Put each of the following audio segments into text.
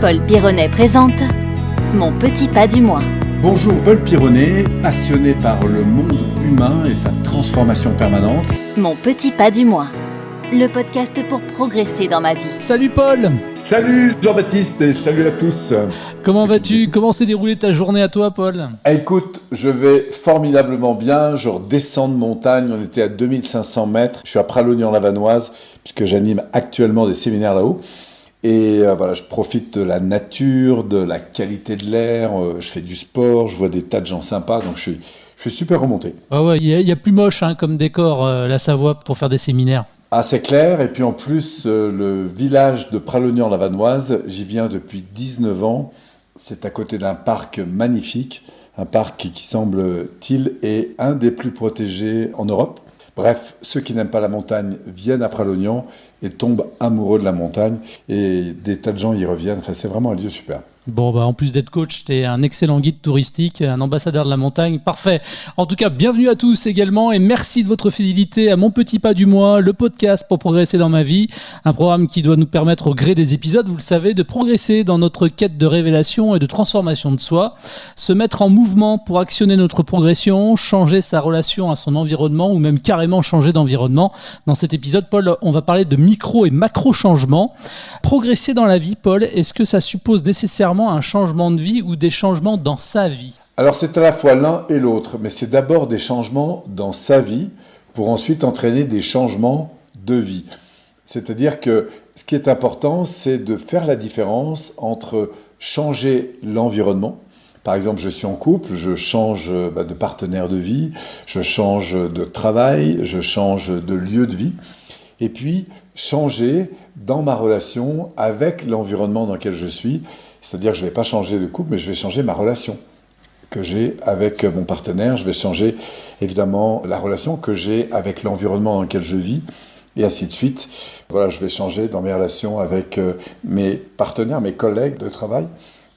Paul Pironnet présente Mon petit pas du mois. Bonjour Paul Pironnet, passionné par le monde humain et sa transformation permanente. Mon petit pas du mois. Le podcast pour progresser dans ma vie. Salut Paul Salut Jean-Baptiste et salut à tous. Comment vas-tu? Comment s'est déroulée ta journée à toi Paul? Écoute, je vais formidablement bien, je redescends de montagne, on était à 2500 mètres, je suis à Pralognan-la-Vanoise puisque j'anime actuellement des séminaires là-haut. Et euh, voilà, je profite de la nature, de la qualité de l'air, euh, je fais du sport, je vois des tas de gens sympas, donc je suis, je suis super remonté. Ah ouais, il y, a plus moche hein, comme décor euh, la Savoie pour faire des séminaires. Ah, c'est clair. Et puis en plus, le village de Pralognan-la-Vanoise, j'y viens depuis 19 ans. C'est à côté d'un parc magnifique, un parc qui, qui semble-t-il est un des plus protégés en Europe. Bref, ceux qui n'aiment pas la montagne viennent à Pralognan et tombent amoureux de la montagne et des tas de gens y reviennent. Enfin, c'est vraiment un lieu super. Bon, bah, en plus d'être coach, tu es un excellent guide touristique, un ambassadeur de la montagne. Parfait. En tout cas, bienvenue à tous également et merci de votre fidélité à Mon Petit Pas du Mois, le podcast pour progresser dans ma vie. Un programme qui doit nous permettre, au gré des épisodes, vous le savez, de progresser dans notre quête de révélation et de transformation de soi, se mettre en mouvement pour actionner notre progression, changer sa relation à son environnement ou même carrément changer d'environnement. Dans cet épisode, Paul, on va parler de micro et macro changements. Progresser dans la vie, Paul, est-ce que ça suppose nécessairement un changement de vie ou des changements dans sa vie Alors c'est à la fois l'un et l'autre, mais c'est d'abord des changements dans sa vie pour ensuite entraîner des changements de vie. C'est-à-dire que ce qui est important, c'est de faire la différence entre changer l'environnement, par exemple, je suis en couple, je change bah, de partenaire de vie, je change de travail, je change de lieu de vie. Et puis, changer dans ma relation avec l'environnement dans lequel je suis. C'est-à-dire que je ne vais pas changer de couple, mais je vais changer ma relation que j'ai avec mon partenaire. Je vais changer évidemment la relation que j'ai avec l'environnement dans lequel je vis et ainsi de suite. Voilà, je vais changer dans mes relations avec euh, mes partenaires, mes collègues de travail.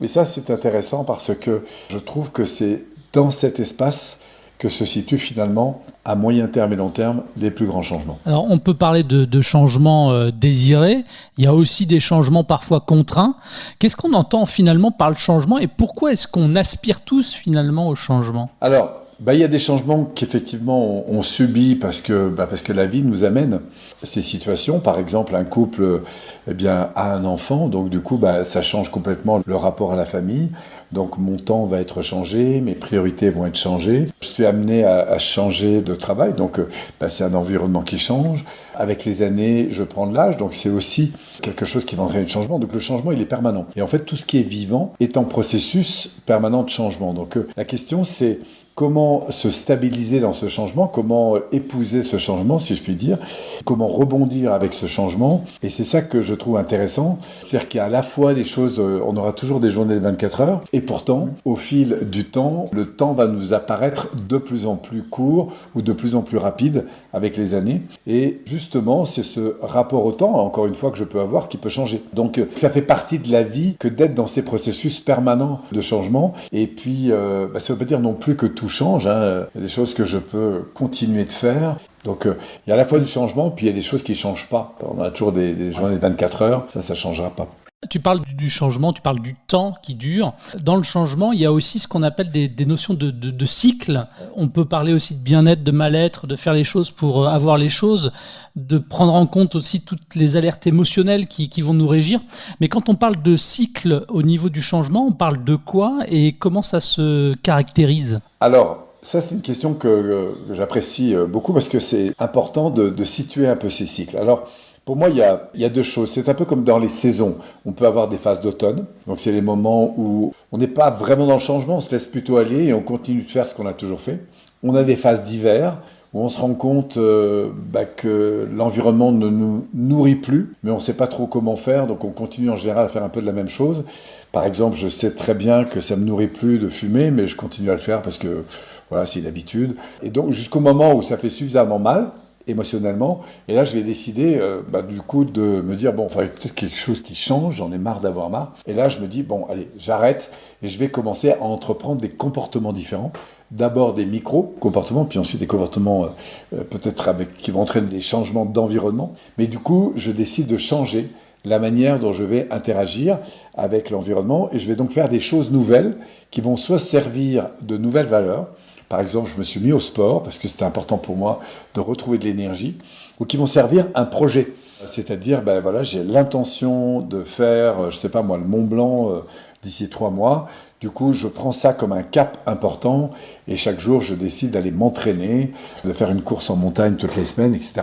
Et ça, c'est intéressant parce que je trouve que c'est dans cet espace que se situent finalement à moyen terme et long terme les plus grands changements. Alors on peut parler de, changements euh, désirés, il y a aussi des changements parfois contraints. Qu'est-ce qu'on entend finalement par le changement et pourquoi est-ce qu'on aspire tous finalement au changement? Alors bah, il y a des changements qu'effectivement on, subit parce que, bah, parce que la vie nous amène ces situations. Par exemple, un couple eh bien, a un enfant, donc du coup, bah, ça change complètement le rapport à la famille. Donc mon temps va être changé, mes priorités vont être changées. Je suis amené à, à changer de travail, donc bah, c'est un environnement qui change. Avec les années, je prends de l'âge, donc c'est aussi quelque chose qui va entraîner le changement. Donc le changement, il est permanent. Et en fait, tout ce qui est vivant est en processus permanent de changement. Donc euh, la question, c'est comment se stabiliser dans ce changement, comment euh, épouser ce changement, si je puis dire, comment rebondir avec ce changement? Et c'est ça que je trouve intéressant. C'est-à-dire qu'il y a à la fois des choses, euh, on aura toujours des journées de 24 heures, et pourtant, au fil du temps, le temps va nous apparaître de plus en plus court ou de plus en plus rapide avec les années. Et justement, c'est ce rapport au temps, encore une fois, que je peux avoir qui peut changer. Donc, euh, ça fait partie de la vie que d'être dans ces processus permanents de changement. Et puis, bah, ça ne veut pas dire non plus que tout change. Hein. Il y a des choses que je peux continuer de faire. Donc euh, il y a à la fois du changement, puis il y a des choses qui ne changent pas. On a toujours des, des journées de 24 heures, ça, ça ne changera pas. Tu parles du changement, tu parles du temps qui dure. Dans le changement, il y a aussi ce qu'on appelle des, notions de, de, cycle. On peut parler aussi de bien-être, de mal-être, de faire les choses pour euh, avoir les choses, de prendre en compte aussi toutes les alertes émotionnelles qui, vont nous régir. Mais quand on parle de cycle au niveau du changement, on parle de quoi et comment ça se caractérise? Alors, ça, c'est une question que, j'apprécie euh, beaucoup parce que c'est important de, de, situer un peu ces cycles. Alors, pour moi, il y, a, deux choses. C'est un peu comme dans les saisons. On peut avoir des phases d'automne. Donc, c'est les moments où on n'est pas vraiment dans le changement, on se laisse plutôt aller et on continue de faire ce qu'on a toujours fait. On a des phases d'hiver où on se rend compte euh, bah, que l'environnement ne nous nourrit plus, mais on ne sait pas trop comment faire, donc on continue en général à faire un peu de la même chose. Par exemple, je sais très bien que ça me nourrit plus de fumer, mais je continue à le faire parce que voilà, c'est une habitude. Et donc jusqu'au moment où ça fait suffisamment mal, émotionnellement. Et là, je vais décider, euh, bah, du coup, de me dire, bon, il peut-être quelque chose qui change, j'en ai marre d'avoir marre. Et là, je me dis, bon, allez, j'arrête et je vais commencer à entreprendre des comportements différents. D'abord des micro-comportements, puis ensuite des comportements euh, euh, peut-être avec qui vont entraîner des changements d'environnement. Mais du coup, je décide de changer la manière dont je vais interagir avec l'environnement et je vais donc faire des choses nouvelles qui vont soit servir de nouvelles valeurs, par exemple je me suis mis au sport parce que c'était important pour moi de retrouver de l'énergie, ou qui vont servir un projet. C'est-à-dire, ben voilà, j'ai l'intention de faire, je sais pas moi, le Mont Blanc euh, d'ici trois mois. Du coup, je prends ça comme un cap important et chaque jour, je décide d'aller m'entraîner, de faire une course en montagne toutes les semaines, etc.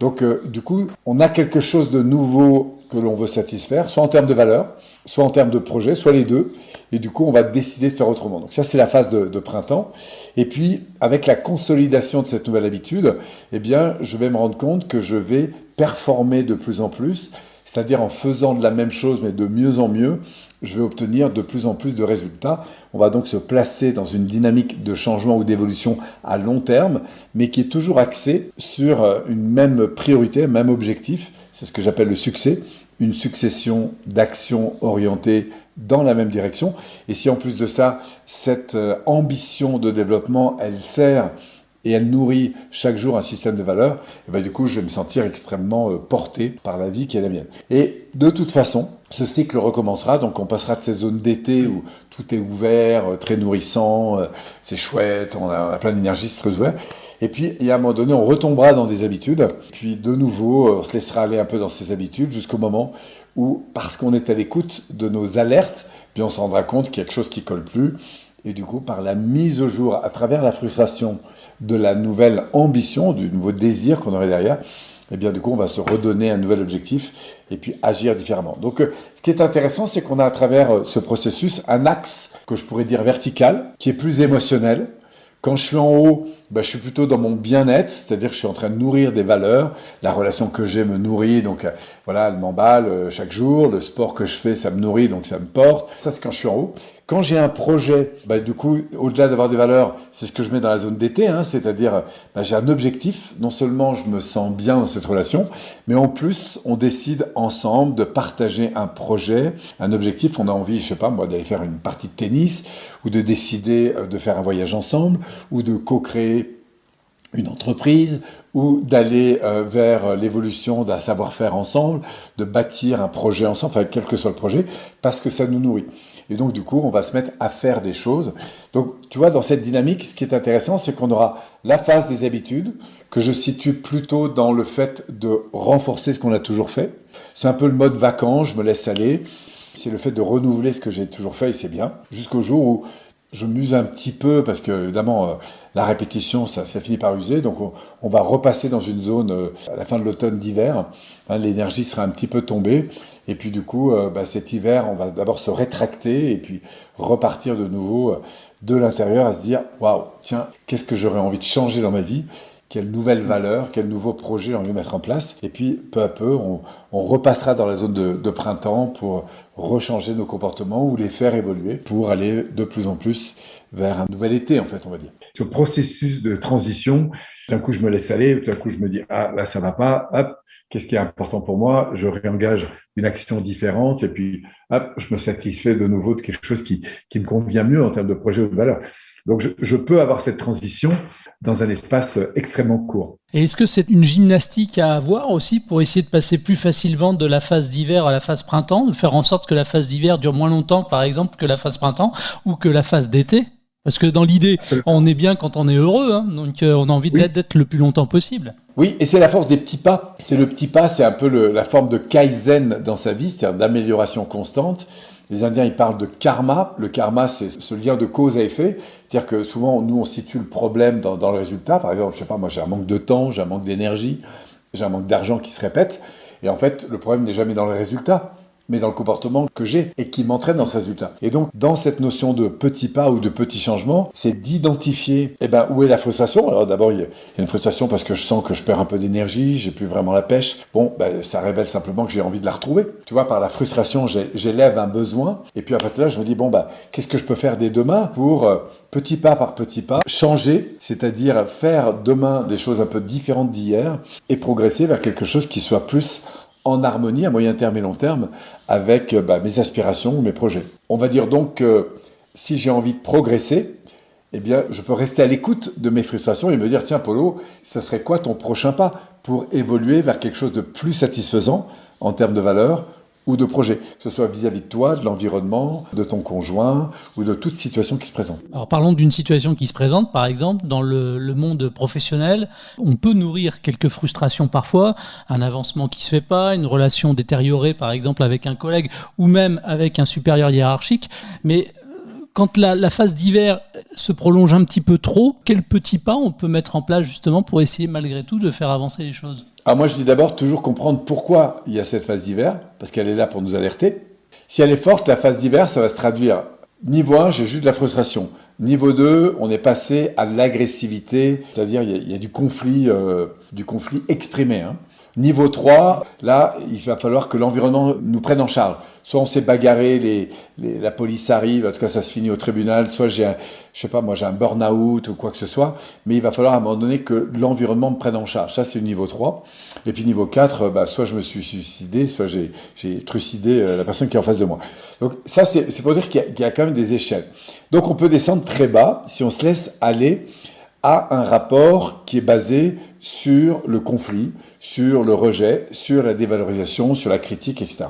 Donc, euh, du coup, on a quelque chose de nouveau que l'on veut satisfaire, soit en termes de valeur, soit en termes de projet, soit les deux. Et du coup, on va décider de faire autrement. Donc ça, c'est la phase de, de, printemps. Et puis, avec la consolidation de cette nouvelle habitude, eh bien, je vais me rendre compte que je vais performer de plus en plus, c'est-à-dire en faisant de la même chose, mais de mieux en mieux, je vais obtenir de plus en plus de résultats. On va donc se placer dans une dynamique de changement ou d'évolution à long terme, mais qui est toujours axée sur euh, une même priorité, un même objectif. C'est ce que j'appelle le succès, une succession d'actions orientées dans la même direction. Et si en plus de ça, cette euh, ambition de développement, elle sert et elle nourrit chaque jour un système de valeurs, et ben du coup, je vais me sentir extrêmement euh, porté par la vie qui est la mienne. Et de toute façon, ce cycle recommencera, donc on passera de ces zones d'été où tout est ouvert, euh, très nourrissant, euh, c'est chouette, on a, plein d'énergie, c'est très ouvert. Et puis, il y a un moment donné, on retombera dans des habitudes, puis de nouveau, on se laissera aller un peu dans ces habitudes jusqu'au moment où, parce qu'on est à l'écoute de nos alertes, puis on se rendra compte qu'il y a quelque chose qui colle plus, et du coup, par la mise au jour, à travers la frustration de la nouvelle ambition, du nouveau désir qu'on aurait derrière, eh bien, du coup, on va se redonner un nouvel objectif et puis agir différemment. Donc, euh, ce qui est intéressant, c'est qu'on a à travers euh, ce processus un axe que je pourrais dire vertical, qui est plus émotionnel. Quand je suis en haut, ben, je suis plutôt dans mon bien-être, c'est-à-dire que je suis en train de nourrir des valeurs. La relation que j'ai me nourrit, donc euh, voilà, elle m'emballe chaque jour. Le sport que je fais, ça me nourrit, donc ça me porte. Ça, c'est quand je suis en haut. Quand j'ai un projet, bah, du coup, au-delà d'avoir des valeurs, c'est ce que je mets dans la zone d'été, hein, c'est-à-dire bah, j'ai un objectif. Non seulement je me sens bien dans cette relation, mais en plus, on décide ensemble de partager un projet, un objectif. On a envie, je sais pas moi, d'aller faire une partie de tennis, ou de décider euh, de faire un voyage ensemble, ou de co-créer une entreprise ou d'aller euh, vers l'évolution d'un savoir-faire ensemble, de bâtir un projet ensemble, enfin quel que soit le projet, parce que ça nous nourrit. Et donc, du coup, on va se mettre à faire des choses. Donc, tu vois, dans cette dynamique, ce qui est intéressant, c'est qu'on aura la phase des habitudes, que je situe plutôt dans le fait de renforcer ce qu'on a toujours fait. C'est un peu le mode vacances, je me laisse aller. C'est le fait de renouveler ce que j'ai toujours fait et c'est bien. Jusqu'au jour où je m'use un petit peu parce que évidemment euh, la répétition ça, finit par user. Donc on, va repasser dans une zone euh, à la fin de l'automne d'hiver. Hein, l'énergie sera un petit peu tombée. Et puis du coup euh, bah, cet hiver on va d'abord se rétracter et puis repartir de nouveau de l'intérieur à se dire waouh tiens qu'est-ce que j'aurais envie de changer dans ma vie? Quelle nouvelle valeur, quel nouveau projet on veut mettre en place. Et puis, peu à peu, on, repassera dans la zone de, de, printemps pour rechanger nos comportements ou les faire évoluer pour aller de plus en plus vers un nouvel été, en fait, on va dire. Ce processus de transition, d'un coup, je me laisse aller, d'un coup, je me dis, ah, là, ça va pas, hop, qu'est-ce qui est important pour moi? Je réengage une action différente et puis, hop, je me satisfais de nouveau de quelque chose qui, qui me convient mieux en termes de projet ou de valeur. Donc je, peux avoir cette transition dans un espace extrêmement court. Et est-ce que c'est une gymnastique à avoir aussi pour essayer de passer plus facilement de la phase d'hiver à la phase printemps, de faire en sorte que la phase d'hiver dure moins longtemps, par exemple, que la phase printemps ou que la phase d'été? Parce que dans l'idée, on est bien quand on est heureux, hein, donc euh, on a envie d'être le plus longtemps possible. Oui, et c'est la force des petits pas. C'est le petit pas, c'est un peu la forme de kaizen dans sa vie, c'est-à-dire d'amélioration constante. Les Indiens, ils parlent de karma. Le karma, c'est ce lien de cause à effet. C'est-à-dire que souvent, nous, on situe le problème dans, dans le résultat. Par exemple, je sais pas, moi, j'ai un manque de temps, j'ai un manque d'énergie, j'ai un manque d'argent qui se répète. Et en fait, le problème n'est jamais dans le résultat mais dans le comportement que j'ai et qui m'entraîne dans ce résultat. Et donc, dans cette notion de petits pas ou de petits changements, c'est d'identifier eh ben, où est la frustration. Alors d'abord, il y a une frustration parce que je sens que je perds un peu d'énergie, j'ai plus vraiment la pêche. Bon, ben, ça révèle simplement que j'ai envie de la retrouver. Tu vois, par la frustration, j'élève un besoin. Et puis après là, je me dis, bon, bah, qu'est-ce que je peux faire dès demain pour... Euh, petit pas par petit pas, changer, c'est-à-dire faire demain des choses un peu différentes d'hier et progresser vers quelque chose qui soit plus en harmonie à moyen terme et long terme avec euh, bah, mes aspirations ou mes projets. On va dire donc que si j'ai envie de progresser, eh bien, je peux rester à l'écoute de mes frustrations et me dire, tiens, Polo, ce serait quoi ton prochain pas pour évoluer vers quelque chose de plus satisfaisant en termes de valeurs ou de projets, que ce soit vis-à-vis de toi, de l'environnement, de ton conjoint ou de toute situation qui se présente. Alors parlons d'une situation qui se présente, par exemple, dans le, monde professionnel. On peut nourrir quelques frustrations parfois, un avancement qui se fait pas, une relation détériorée, par exemple, avec un collègue ou même avec un supérieur hiérarchique. Mais quand la, la phase d'hiver se prolonge un petit peu trop, quels petits pas on peut mettre en place justement pour essayer malgré tout de faire avancer les choses? Alors moi je dis d'abord toujours comprendre pourquoi il y a cette phase d'hiver, parce qu'elle est là pour nous alerter. Si elle est forte, la phase d'hiver, ça va se traduire. Niveau 1, j'ai juste de la frustration. Niveau 2, on est passé à l'agressivité, c'est-à-dire il, y, a du conflit, euh, du conflit exprimé. Hein. Niveau 3, là, il va falloir que l'environnement nous prenne en charge. Soit on s'est bagarré, la police arrive, en tout cas ça se finit au tribunal, soit j'ai un, je sais pas, moi j'ai un burn-out ou quoi que ce soit, mais il va falloir à un moment donné que l'environnement me prenne en charge. Ça c'est le niveau 3. Et puis niveau 4, bah, soit je me suis suicidé, soit j'ai trucidé euh, la personne qui est en face de moi. Donc ça c'est pour dire qu'il y, y, a quand même des échelles. Donc on peut descendre très bas si on se laisse aller à un rapport qui est basé sur le conflit, sur le rejet, sur la dévalorisation, sur la critique, etc.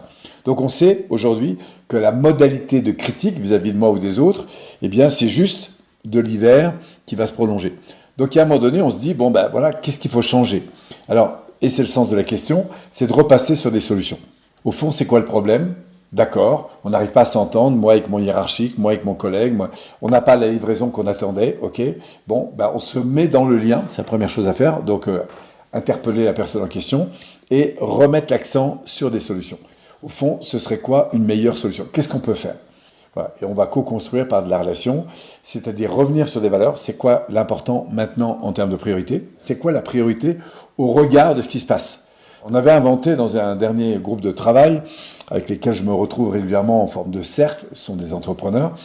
Donc on sait aujourd'hui que la modalité de critique vis-à-vis de moi ou des autres, eh bien c'est juste de l'hiver qui va se prolonger. Donc à un moment donné, on se dit, bon ben voilà, qu'est-ce qu'il faut changer? Alors, et c'est le sens de la question, c'est de repasser sur des solutions. Au fond, c'est quoi le problème? D'accord, on n'arrive pas à s'entendre, moi avec mon hiérarchique, moi avec mon collègue, moi, on n'a pas la livraison qu'on attendait, ok. Bon, ben on se met dans le lien, c'est la première chose à faire, donc euh, interpeller la personne en question et remettre l'accent sur des solutions. Au fond, ce serait quoi une meilleure solution? Qu'est-ce qu'on peut faire? Et on va co-construire par de la relation, c'est-à-dire revenir sur des valeurs. C'est quoi l'important maintenant en termes de priorité? C'est quoi la priorité au regard de ce qui se passe? On avait inventé dans un dernier groupe de travail, avec lesquels je me retrouve régulièrement en forme de cercle, ce sont des entrepreneurs,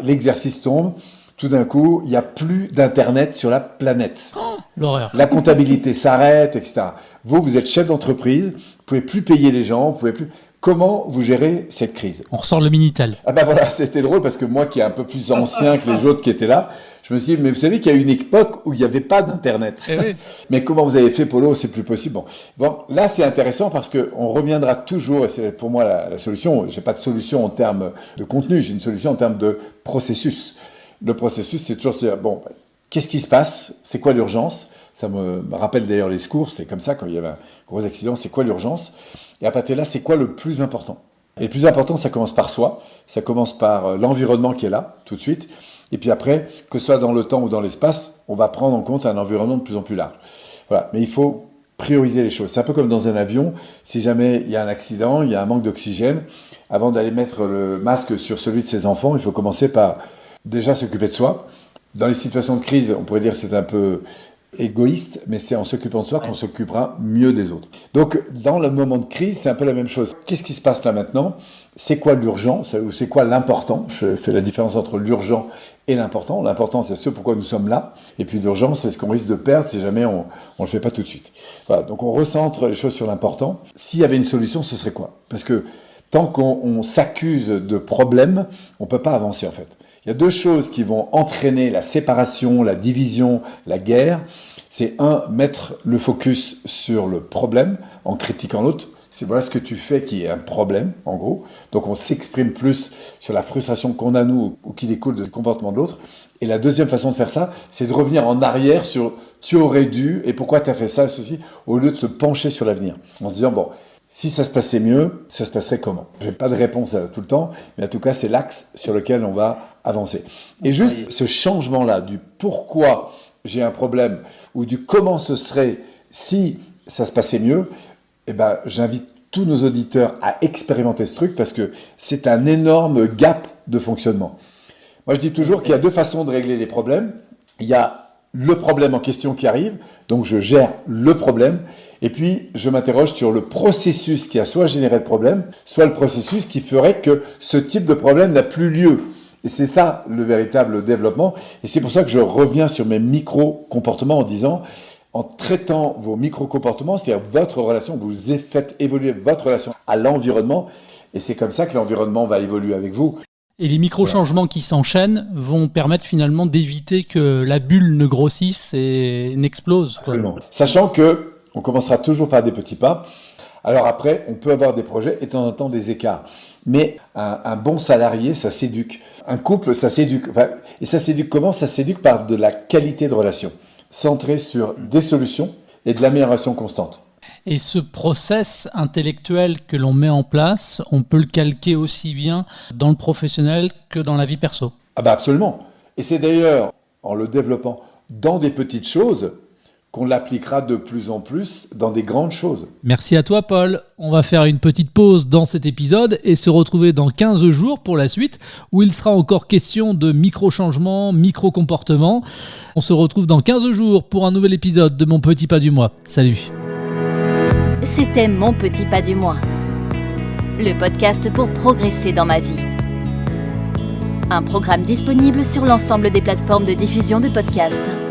l'exercice tombe, tout d'un coup, il n'y a plus d'Internet sur la planète. L'horreur. La comptabilité s'arrête, etc. Vous, vous êtes chef d'entreprise, vous pouvez plus payer les gens, vous pouvez plus... Comment vous gérez cette crise? On ressort le Minitel. Ah ben voilà, c'était drôle parce que moi qui est un peu plus ancien que les autres qui étaient là, je me suis dit, mais vous savez qu'il y a une époque où il n'y avait pas d'Internet. Eh mais comment vous avez fait, Polo? C'est plus possible. Bon, bon là c'est intéressant parce qu'on reviendra toujours, et c'est pour moi la, la solution, j'ai pas de solution en termes de contenu, j'ai une solution en termes de processus. Le processus, c'est toujours dire, bon, qu'est-ce qui se passe? C'est quoi l'urgence? Ça me rappelle d'ailleurs les secours, c'était comme ça quand il y avait un gros accident, c'est quoi l'urgence? Et à partir de là, c'est quoi le plus important? Et le plus important, ça commence par soi, ça commence par euh, l'environnement qui est là, tout de suite. Et puis après, que ce soit dans le temps ou dans l'espace, on va prendre en compte un environnement de plus en plus large. Voilà. Mais il faut prioriser les choses. C'est un peu comme dans un avion. Si jamais il y a un accident, il y a un manque d'oxygène, avant d'aller mettre le masque sur celui de ses enfants, il faut commencer par déjà s'occuper de soi. Dans les situations de crise, on pourrait dire c'est un peu égoïste, mais c'est en s'occupant de soi qu'on s'occupera mieux des autres. Donc, dans le moment de crise, c'est un peu la même chose. Qu'est-ce qui se passe là maintenant? C'est quoi l'urgent? Ou c'est quoi l'important? Je fais la différence entre l'urgent et l'important. L'important, c'est ce pourquoi nous sommes là. Et puis l'urgent, c'est ce qu'on risque de perdre si jamais on ne le fait pas tout de suite. Voilà, donc on recentre les choses sur l'important. S'il y avait une solution, ce serait quoi? Parce que tant qu'on s'accuse de problèmes, on ne peut pas avancer en fait. Il y a deux choses qui vont entraîner la séparation, la division, la guerre. C'est un, mettre le focus sur le problème en critiquant l'autre. C'est voilà ce que tu fais qui est un problème, en gros. Donc on s'exprime plus sur la frustration qu'on a nous ou qui découle du comportement de l'autre. Et la deuxième façon de faire ça, c'est de revenir en arrière sur tu aurais dû et pourquoi tu as fait ça, ceci, au lieu de se pencher sur l'avenir. En se disant, bon, si ça se passait mieux, ça se passerait comment? Je n'ai pas de réponse tout le temps, mais en tout cas, c'est l'axe sur lequel on va avancer. Et juste ce changement-là du pourquoi j'ai un problème ou du comment ce serait si ça se passait mieux, eh ben, j'invite tous nos auditeurs à expérimenter ce truc parce que c'est un énorme gap de fonctionnement. Moi, je dis toujours qu'il y a deux façons de régler les problèmes. Il y a le problème en question qui arrive, donc je gère le problème, et puis je m'interroge sur le processus qui a soit généré le problème, soit le processus qui ferait que ce type de problème n'a plus lieu. Et c'est ça le véritable développement, et c'est pour ça que je reviens sur mes micro-comportements en disant, en traitant vos micro-comportements, c'est-à-dire votre relation, vous faites évoluer votre relation à l'environnement, et c'est comme ça que l'environnement va évoluer avec vous. Et les micro-changements qui s'enchaînent vont permettre finalement d'éviter que la bulle ne grossisse et n'explose. Sachant que on commencera toujours par des petits pas. Alors après, on peut avoir des projets et de temps en temps des écarts. Mais un, bon salarié, ça s'éduque. Un couple, ça s'éduque. et ça s'éduque comment? Ça s'éduque par de la qualité de relation, centrée sur des solutions et de l'amélioration constante. Et ce process intellectuel que l'on met en place, on peut le calquer aussi bien dans le professionnel que dans la vie perso? Ah bah absolument. Et c'est d'ailleurs en le développant dans des petites choses qu'on l'appliquera de plus en plus dans des grandes choses. Merci à toi Paul. On va faire une petite pause dans cet épisode et se retrouver dans 15 jours pour la suite où il sera encore question de micro-changements, micro-comportements. On se retrouve dans 15 jours pour un nouvel épisode de Mon Petit Pas du Mois. Salut. C'était Mon Petit Pas du Mois, le podcast pour progresser dans ma vie. Un programme disponible sur l'ensemble des plateformes de diffusion de podcasts.